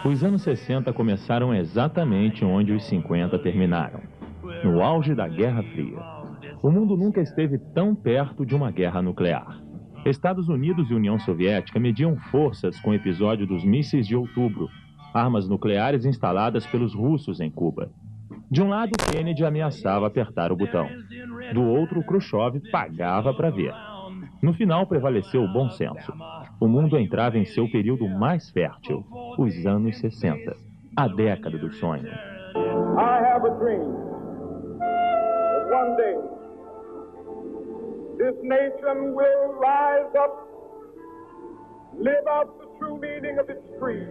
Os anos 60 começaram exatamente onde os 50 terminaram, no auge da Guerra Fria. O mundo nunca esteve tão perto de uma guerra nuclear. Estados Unidos e União Soviética mediam forças com o episódio dos mísseis de outubro, armas nucleares instaladas pelos russos em Cuba. De um lado, Kennedy ameaçava apertar o botão. Do outro, Khrushchev pagava para ver. No final, prevaleceu o bom senso. O mundo entrava em seu período mais fértil, os anos 60, a década do sonho. I have a dream that one day this nation will rise up, live out the true meaning of its creed.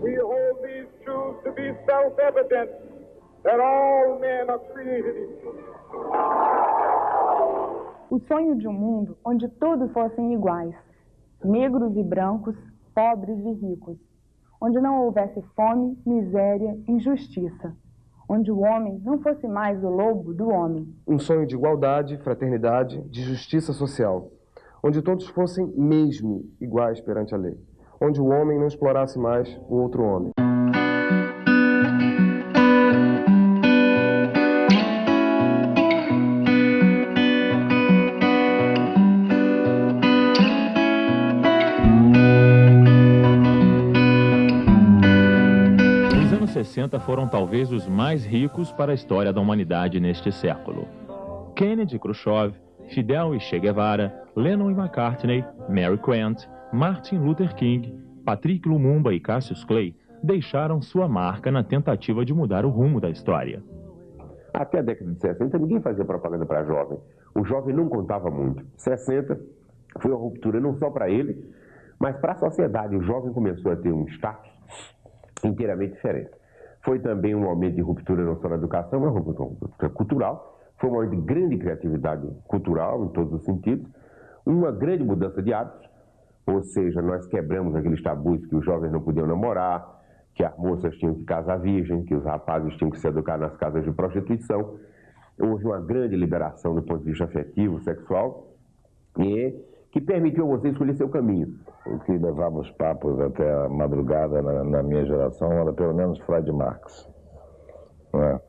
We hold these truths to be self-evident that all men are created equal. O sonho de um mundo onde todos fossem iguais, negros e brancos, pobres e ricos, onde não houvesse fome, miséria, injustiça, onde o homem não fosse mais o lobo do homem. Um sonho de igualdade, fraternidade, de justiça social, onde todos fossem mesmo iguais perante a lei, onde o homem não explorasse mais o outro homem. 60 foram talvez os mais ricos para a história da humanidade neste século. Kennedy Khrushchev, Fidel e Che Guevara, Lennon e McCartney, Mary Quant, Martin Luther King, Patrick Lumumba e Cassius Clay deixaram sua marca na tentativa de mudar o rumo da história. Até a década de 60, ninguém fazia propaganda para jovem. O jovem não contava muito. 60 foi uma ruptura não só para ele, mas para a sociedade. O jovem começou a ter um status inteiramente diferente. Foi também um momento de ruptura não só na educação, mas ruptura cultural. Foi um momento de grande criatividade cultural, em todos os sentidos. Uma grande mudança de hábitos, ou seja, nós quebramos aqueles tabus que os jovens não podiam namorar, que as moças tinham que casar virgem, que os rapazes tinham que se educar nas casas de prostituição. Houve uma grande liberação do ponto de vista afetivo, sexual, e que permitiu a você escolher seu caminho. O que levava os papos até a madrugada na, na minha geração era pelo menos Freud Marx. Né?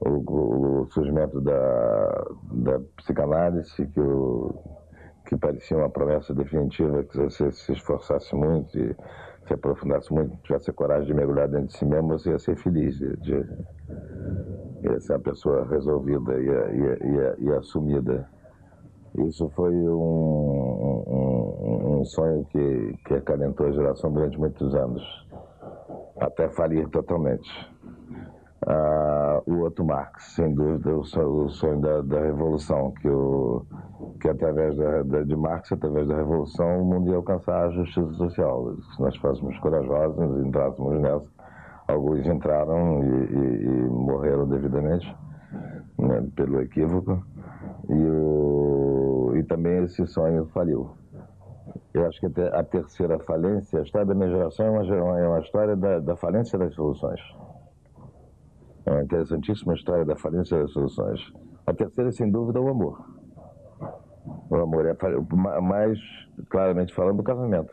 O, o, surgimento da, da psicanálise, que, o, que parecia uma promessa definitiva, que você se esforçasse muito e se aprofundasse muito, tivesse a coragem de mergulhar dentro de si mesmo, você ia ser feliz, de, de, ia ser uma pessoa resolvida e, e, e, e assumida. Isso foi um, um, um, sonho que, que acalentou a geração durante muitos anos, até falir totalmente. Ah, o outro Marx, sem dúvida, o sonho, o sonho da, da, revolução, que, o, que através da, da, de Marx, através da revolução, o mundo ia alcançar a justiça social. Se nós fôssemos corajosos, entrássemos nessa, alguns entraram e, e, e morreram devidamente né, pelo equívoco. E, o, e também esse sonho faliu. Eu acho que a terceira falência, a história da minha geração é uma, é uma história da, da falência das soluções. É uma interessantíssima história da falência das soluções. A terceira, sem dúvida, é o amor. O amor é, mais claramente falando, o casamento.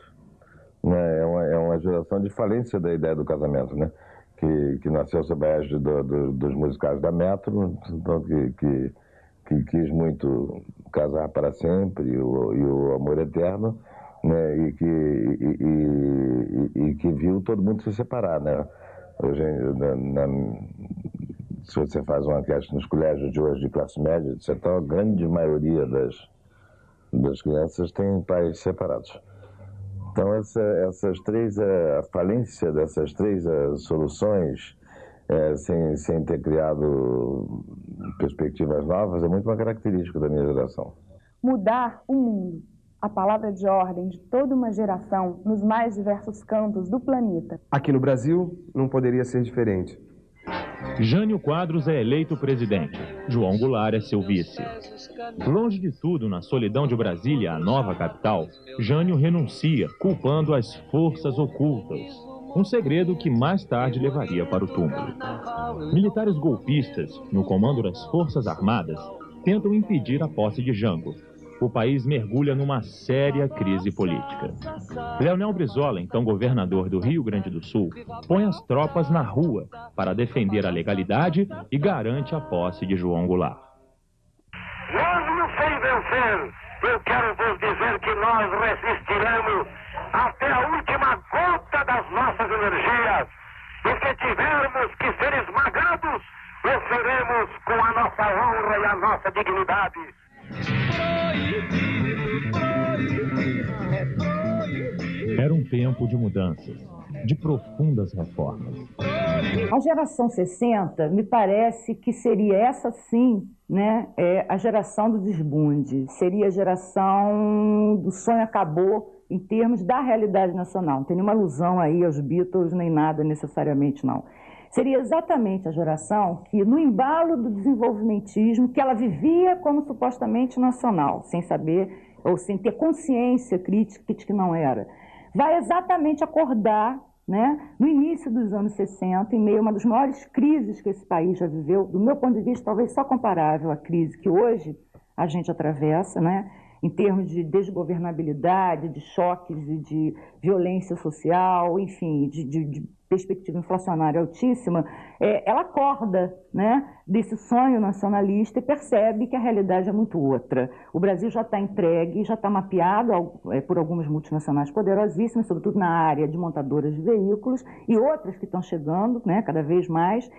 Né? É, uma, é uma geração de falência da ideia do casamento, né? que, que nasceu sob a égide do, do, dos musicais da Metro, então, que, que, que, quis muito casar para sempre e o, e o amor eterno, né? e, que, e, e, e, que viu todo mundo se separar. Né? Hoje, na, na, se você faz uma enquete nos colégios de hoje de classe média, etc., a grande maioria das, das crianças tem pais separados. Então, essa, essas três, a falência dessas três soluções, é, sem, sem ter criado perspectivas novas, é muito uma característica da minha geração. Mudar o mundo a palavra de ordem de toda uma geração nos mais diversos cantos do planeta. Aqui no Brasil, não poderia ser diferente. Jânio Quadros é eleito presidente. João Goulart é seu vice. Longe de tudo, na solidão de Brasília, a nova capital, Jânio renuncia, culpando as forças ocultas. Um segredo que mais tarde levaria para o túmulo. Militares golpistas, no comando das Forças Armadas, tentam impedir a posse de Jango, o país mergulha numa séria crise política. Leonel Brizola, então governador do Rio Grande do Sul, põe as tropas na rua para defender a legalidade e garante a posse de João Goulart. Mesmo sem vencer, eu quero vos dizer que nós resistiremos até a última gota das nossas energias. E se tivermos que ser esmagados, o faremos com a nossa honra e a nossa dignidade. Era um tempo de mudanças, de profundas reformas. A geração 60 me parece que seria essa sim, né, é a geração do desbunde, seria a geração do sonho acabou em termos da realidade nacional. Não tem nenhuma alusão aí aos Beatles nem nada necessariamente não seria exatamente a geração que, no embalo do desenvolvimentismo, que ela vivia como supostamente nacional, sem saber ou sem ter consciência crítica de que não era, vai exatamente acordar né, no início dos anos 60, em meio a uma das maiores crises que esse país já viveu, do meu ponto de vista, talvez só comparável à crise que hoje a gente atravessa, né, em termos de desgovernabilidade, de choques e de violência social, enfim, de, de, de perspectiva inflacionária altíssima, é, ela acorda né, desse sonho nacionalista e percebe que a realidade é muito outra. O Brasil já está entregue, já está mapeado é, por algumas multinacionais poderosíssimas, sobretudo na área de montadoras de veículos, e outras que estão chegando né, cada vez mais.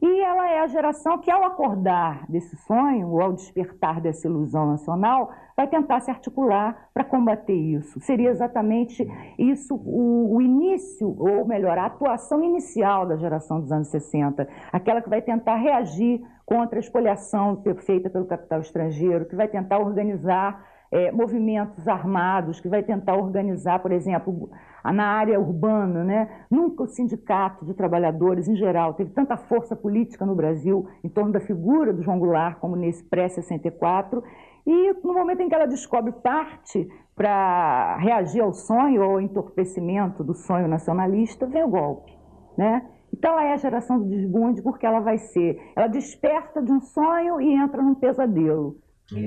E ela é a geração que, ao acordar desse sonho, ou ao despertar dessa ilusão nacional, vai tentar se articular para combater isso. Seria exatamente isso o, o, início, ou melhor, a atuação inicial da geração dos anos 60, aquela que vai tentar reagir contra a espoliação feita pelo capital estrangeiro, que vai tentar organizar é, movimentos armados, que vai tentar organizar, por exemplo, na área urbana. Né? Nunca o sindicato de trabalhadores, em geral, teve tanta força política no Brasil em torno da figura do João Goulart como nesse pré-64. E no momento em que ela descobre parte para reagir ao sonho ou ao entorpecimento do sonho nacionalista, vem o golpe. Né? Então ela é a geração do desbunde porque ela vai ser, ela desperta de um sonho e entra num pesadelo.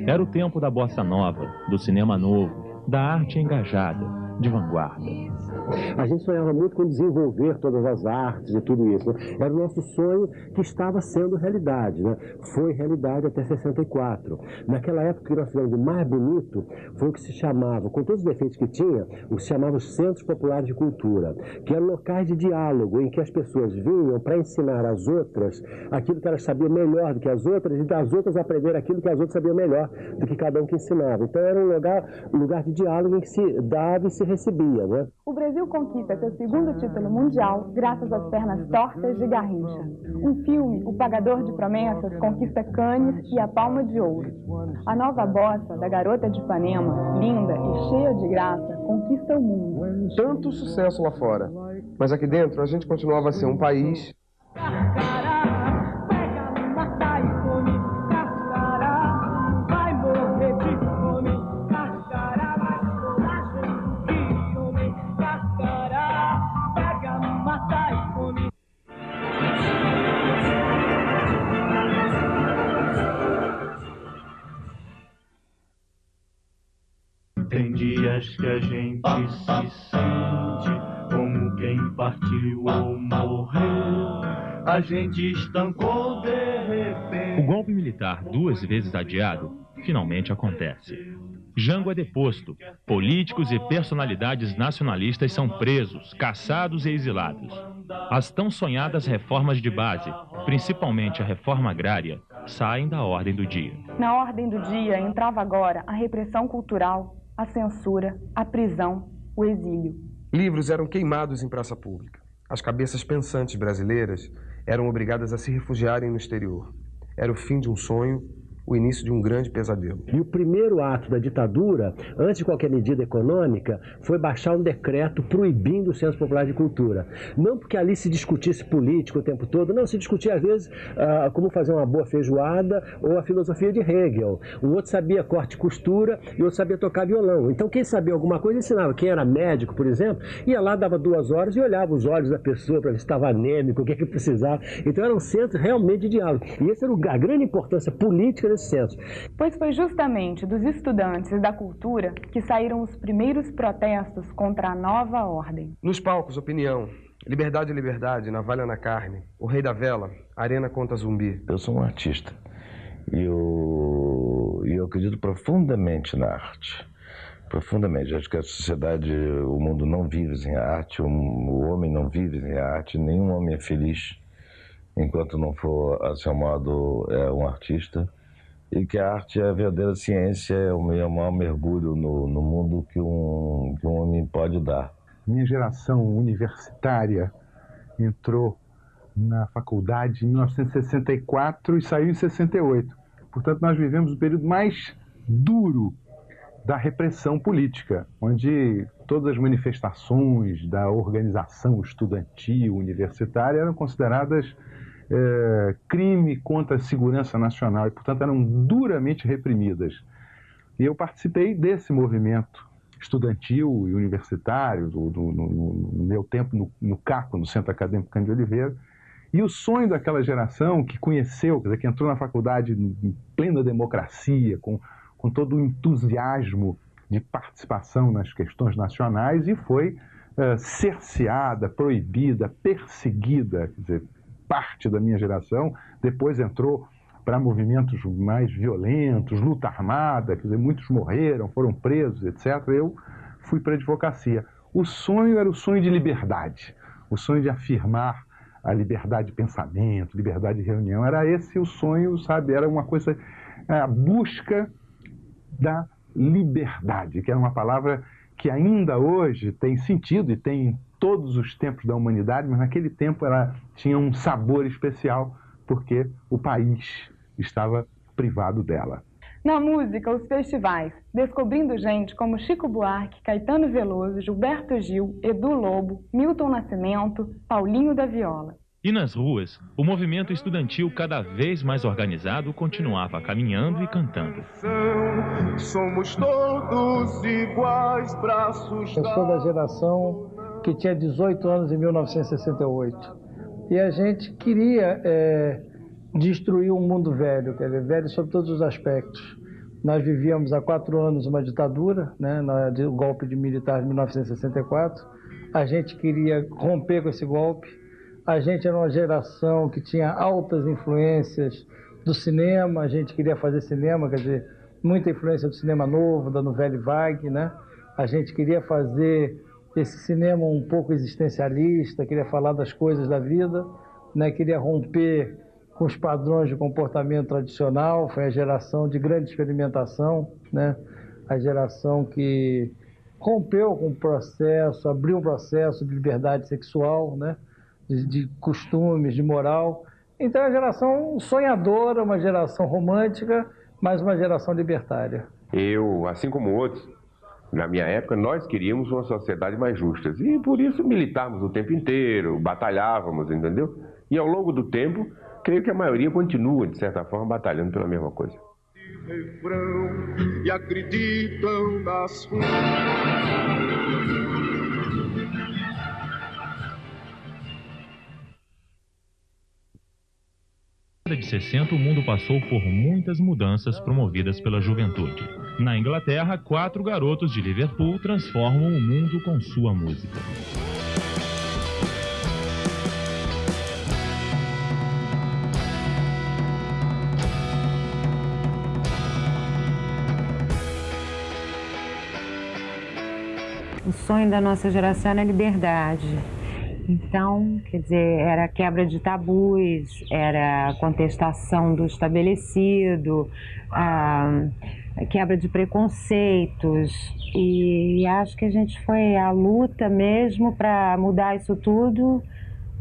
Era o tempo da bossa nova, do cinema novo, da arte engajada, de vanguarda. A gente sonhava muito com desenvolver todas as artes e tudo isso. Né? Era o nosso sonho que estava sendo realidade. Né? Foi realidade até 64. Naquela época, que nós fizemos o mais bonito foi o que se chamava, com todos os defeitos que tinha, o que se chamava os Centros Populares de Cultura, que eram locais de diálogo em que as pessoas vinham para ensinar às outras aquilo que elas sabiam melhor do que as outras e das outras aprender aquilo que as outras sabiam melhor do que cada um que ensinava. Então era um lugar, um lugar de diálogo em que se dava e se recebia. Né? O Brasil conquista seu segundo título mundial graças às pernas tortas de Garrincha. Um filme, O Pagador de Promessas, conquista Cannes e a Palma de Ouro. A nova bossa da Garota de Ipanema, linda e cheia de graça, conquista o mundo. Tanto sucesso lá fora, mas aqui dentro a gente continuava a ser um país que a gente se sente como quem partiu ou morreu. A gente estancou de repente. O golpe militar, duas vezes adiado, finalmente acontece. Jango é deposto. Políticos e personalidades nacionalistas são presos, caçados e exilados. As tão sonhadas reformas de base, principalmente a reforma agrária, saem da ordem do dia. Na ordem do dia entrava agora a repressão cultural, a censura, a prisão, o exílio. Livros eram queimados em praça pública. As cabeças pensantes brasileiras eram obrigadas a se refugiarem no exterior. Era o fim de um sonho o início de um grande pesadelo. E o primeiro ato da ditadura, antes de qualquer medida econômica, foi baixar um decreto proibindo o Centro Popular de Cultura. Não porque ali se discutisse política o tempo todo, não, se discutia às vezes ah, como fazer uma boa feijoada ou a filosofia de Hegel. Um outro sabia corte e costura e outro sabia tocar violão. Então quem sabia alguma coisa ensinava. Quem era médico, por exemplo, ia lá, dava duas horas e olhava os olhos da pessoa para ver se estava anêmico, o que, é que precisava. Então era um centro realmente de diálogo. E essa era a grande importância política desse 1900. Pois foi justamente dos estudantes da cultura que saíram os primeiros protestos contra a nova ordem. Nos palcos, opinião. Liberdade, liberdade, navalha na carne. O rei da vela, arena contra zumbi. Eu sou um artista. E eu, eu acredito profundamente na arte. Profundamente. Acho que a sociedade, o mundo não vive sem arte, o, o homem não vive sem arte, nenhum homem é feliz enquanto não for, a seu modo, é um artista. E que a arte é a verdadeira ciência, é o, é o maior mergulho no, no mundo que um, que um homem pode dar. Minha geração universitária entrou na faculdade em 1964 e saiu em 68. Portanto, nós vivemos o período mais duro da repressão política, onde todas as manifestações da organização estudantil universitária eram consideradas é, crime contra a segurança nacional e, portanto, eram duramente reprimidas. E eu participei desse movimento estudantil e universitário, do, do, no, no, meu tempo no, no CACO, no Centro Acadêmico Cândido Oliveira, e o sonho daquela geração que conheceu, quer dizer, que entrou na faculdade em plena democracia, com, com todo o entusiasmo de participação nas questões nacionais e foi uh, cerceada, proibida, perseguida, quer dizer, parte da minha geração depois entrou para movimentos mais violentos, luta armada, quer dizer, muitos morreram, foram presos, etc. Eu fui para a advocacia. O sonho era o sonho de liberdade, o sonho de afirmar a liberdade de pensamento, liberdade de reunião. Era esse o sonho, sabe? Era uma coisa, a busca da liberdade, que era uma palavra que ainda hoje tem sentido e tem em todos os tempos da humanidade, mas naquele tempo ela tinha um sabor especial porque o país estava privado dela. Na música, os festivais, descobrindo gente como Chico Buarque, Caetano Veloso, Gilberto Gil, Edu Lobo, Milton Nascimento, Paulinho da Viola. E nas ruas, o movimento estudantil cada vez mais organizado continuava caminhando e cantando. Somos todos iguais, braços Eu sou da geração que tinha 18 anos em 1968. E a gente queria é, destruir um mundo velho, quer dizer, velho sob todos os aspectos. Nós vivíamos há quatro anos uma ditadura, né, o golpe de militar de 1964. A gente queria romper com esse golpe. A gente era uma geração que tinha altas influências do cinema. A gente queria fazer cinema, quer dizer, muita influência do cinema novo, da novela vague, né? A gente queria fazer esse cinema um pouco existencialista, queria falar das coisas da vida, né? Queria romper com os padrões de comportamento tradicional, foi a geração de grande experimentação, né? a geração que rompeu com o processo, abriu um processo de liberdade sexual, né? de, de costumes, de moral. Então é uma geração sonhadora, uma geração romântica, mas uma geração libertária. Eu, assim como outros, na minha época, nós queríamos uma sociedade mais justa. E por isso militávamos o tempo inteiro, batalhávamos, entendeu? E ao longo do tempo, creio que a maioria continua, de certa forma, batalhando pela mesma coisa. E acreditam nas de 60, o mundo passou por muitas mudanças promovidas pela juventude. Na Inglaterra, quatro garotos de Liverpool transformam o mundo com sua música. O sonho da nossa geração era a liberdade. Então, quer dizer, era quebra de tabus, era contestação do estabelecido, a quebra de preconceitos. E acho que a gente foi à luta mesmo para mudar isso tudo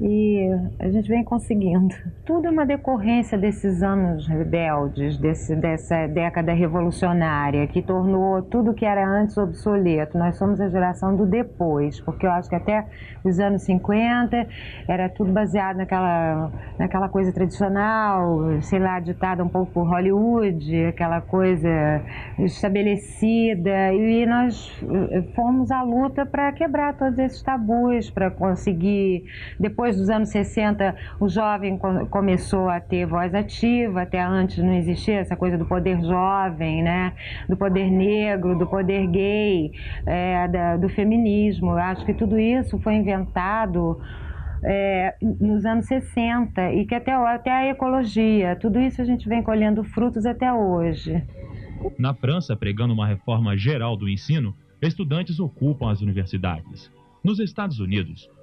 e a gente vem conseguindo. Tudo é uma decorrência desses anos rebeldes, desse, dessa década revolucionária que tornou tudo que era antes obsoleto. Nós somos a geração do depois, porque eu acho que até os anos 50 era tudo baseado naquela, naquela coisa tradicional, sei lá, ditada um pouco por Hollywood, aquela coisa estabelecida, e nós fomos à luta para quebrar todos esses tabus, para conseguir depois depois dos anos 60, o jovem começou a ter voz ativa, até antes não existia essa coisa do poder jovem, né? do poder negro, do poder gay, é, da, do feminismo. Eu acho que tudo isso foi inventado é, nos anos 60 e que até, até a ecologia, tudo isso a gente vem colhendo frutos até hoje. Na França, pregando uma reforma geral do ensino, estudantes ocupam as universidades. Nos Estados Unidos,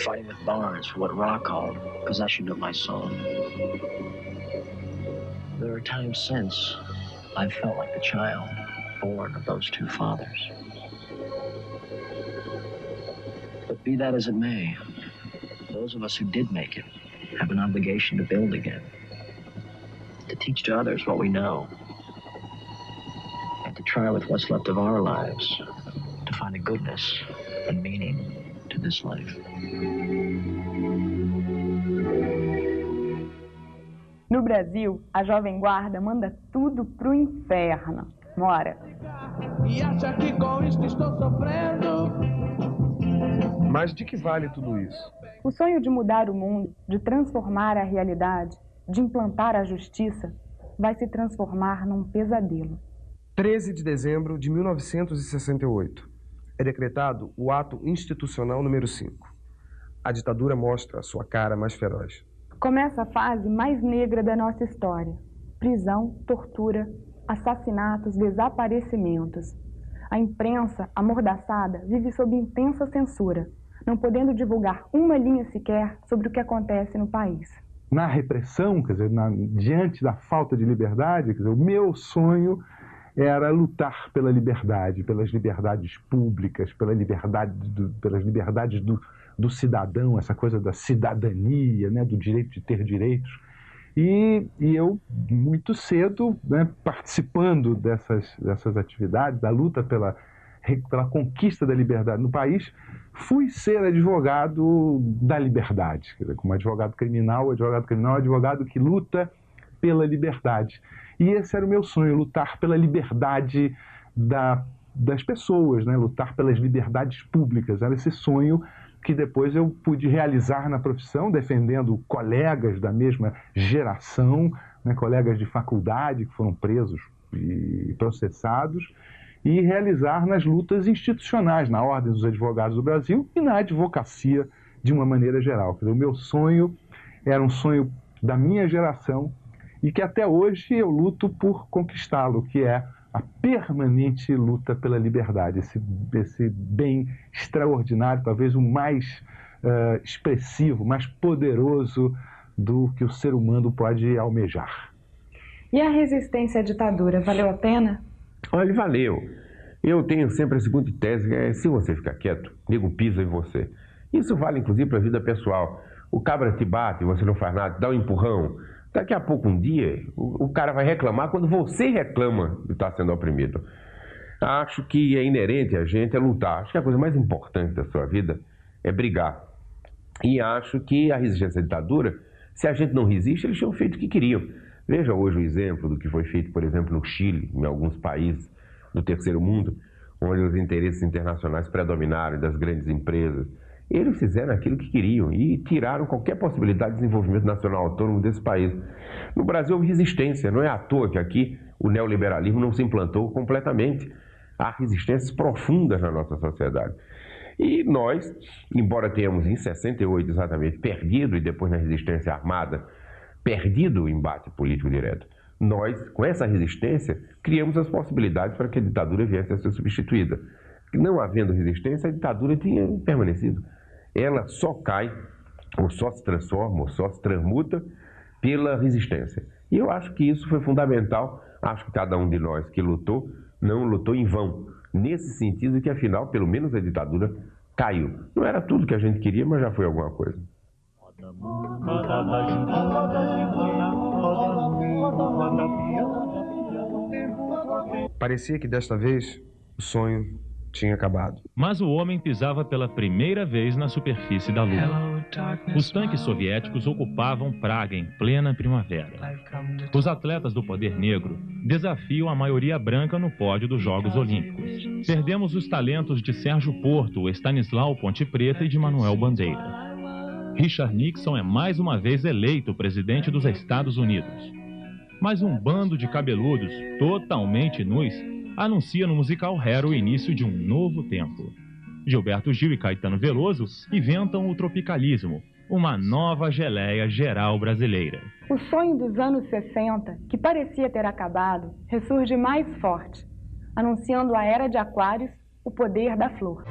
fighting with Barnes for what Ra called possession of my soul. There are times since I've felt like the child born of those two fathers. But be that as it may, those of us who did make it have an obligation to build again, to teach to others what we know, and to try with what's left of our lives to find a goodness and meaning this life. No Brasil, a Jovem Guarda manda tudo pro inferno. Mora. E acha que com isto estou sofrendo? Mas de que vale tudo isso? O sonho de mudar o mundo, de transformar a realidade, de implantar a justiça, vai se transformar num pesadelo. 13 de dezembro de 1968. É decretado o ato institucional número 5. A ditadura mostra a sua cara mais feroz. Começa a fase mais negra da nossa história: prisão, tortura, assassinatos, desaparecimentos. A imprensa, amordaçada, vive sob intensa censura, não podendo divulgar uma linha sequer sobre o que acontece no país. Na repressão, quer dizer, na, diante da falta de liberdade, quer dizer, o meu sonho era lutar pela liberdade, pelas liberdades públicas, pela liberdade do, pelas liberdades do, do cidadão, essa coisa da cidadania, né, do direito de ter direitos. E, e eu, muito cedo, né, participando dessas, dessas atividades, da luta pela, pela conquista da liberdade no país, fui ser advogado da liberdade. Dizer, como advogado criminal, advogado criminal é advogado que luta pela liberdade. E esse era o meu sonho, lutar pela liberdade da, das pessoas, né? lutar pelas liberdades públicas. Era esse sonho que depois eu pude realizar na profissão, defendendo colegas da mesma geração, né, colegas de faculdade que foram presos e processados, e realizar nas lutas institucionais, na Ordem dos Advogados do Brasil e na advocacia de uma maneira geral. o meu sonho era um sonho da minha geração e que até hoje eu luto por conquistá-lo, que é a permanente luta pela liberdade, esse, esse bem extraordinário, talvez o mais uh, expressivo, mais poderoso do que o ser humano pode almejar. E a resistência à ditadura, valeu a pena? Olha, valeu. Eu tenho sempre a seguinte tese, é se você ficar quieto, nego pisa em você. Isso vale inclusive para a vida pessoal. O cabra te bate, você não faz nada, dá um empurrão, Daqui a pouco, um dia, o, o cara vai reclamar quando você reclama de estar sendo oprimido. Acho que é inerente a gente é lutar. Acho que a coisa mais importante da sua vida é brigar. E acho que a resistência à ditadura, se a gente não resiste, eles tinham feito o que queriam. Veja hoje o exemplo do que foi feito, por exemplo, no Chile, em alguns países do terceiro mundo, onde os interesses internacionais predominaram das grandes empresas eles fizeram aquilo que queriam e tiraram qualquer possibilidade de desenvolvimento nacional autônomo desse país. No Brasil houve resistência, não é à toa que aqui o neoliberalismo não se implantou completamente. Há resistências profundas na nossa sociedade. E nós, embora tenhamos em 68 exatamente perdido, e depois na resistência armada, perdido o embate político direto, nós, com essa resistência, criamos as possibilidades para que a ditadura viesse a ser substituída. Não havendo resistência, a ditadura tinha permanecido ela só cai, ou só se transforma, ou só se transmuta pela resistência. E eu acho que isso foi fundamental. Acho que cada um de nós que lutou, não lutou em vão. Nesse sentido que, afinal, pelo menos a ditadura caiu. Não era tudo que a gente queria, mas já foi alguma coisa. Parecia que desta vez o sonho tinha acabado. Mas o homem pisava pela primeira vez na superfície da Lua. Os tanques soviéticos ocupavam Praga em plena primavera. Os atletas do poder negro desafiam a maioria branca no pódio dos Jogos Olímpicos. Perdemos os talentos de Sérgio Porto, Stanislau Ponte Preta e de Manuel Bandeira. Richard Nixon é mais uma vez eleito presidente dos Estados Unidos. Mas um bando de cabeludos, totalmente nus, anuncia no musical Hair o início de um novo tempo. Gilberto Gil e Caetano Veloso inventam o tropicalismo, uma nova geleia geral brasileira. O sonho dos anos 60, que parecia ter acabado, ressurge mais forte, anunciando a era de Aquários, o poder da flor.